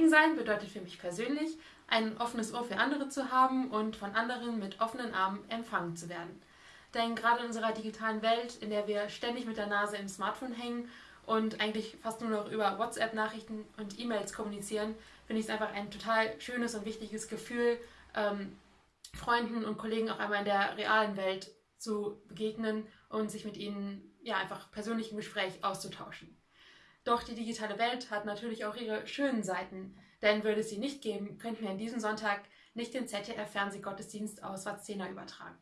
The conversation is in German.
Segen sein bedeutet für mich persönlich, ein offenes Ohr für andere zu haben und von anderen mit offenen Armen empfangen zu werden. Denn gerade in unserer digitalen Welt, in der wir ständig mit der Nase im Smartphone hängen und eigentlich fast nur noch über WhatsApp-Nachrichten und E-Mails kommunizieren, finde ich es einfach ein total schönes und wichtiges Gefühl, ähm, Freunden und Kollegen auch einmal in der realen Welt zu begegnen und sich mit ihnen ja einfach persönlich im Gespräch auszutauschen. Doch die digitale Welt hat natürlich auch ihre schönen Seiten, denn würde es sie nicht geben, könnten wir an diesem Sonntag nicht den ZDF-Fernsehgottesdienst aus Vazena übertragen.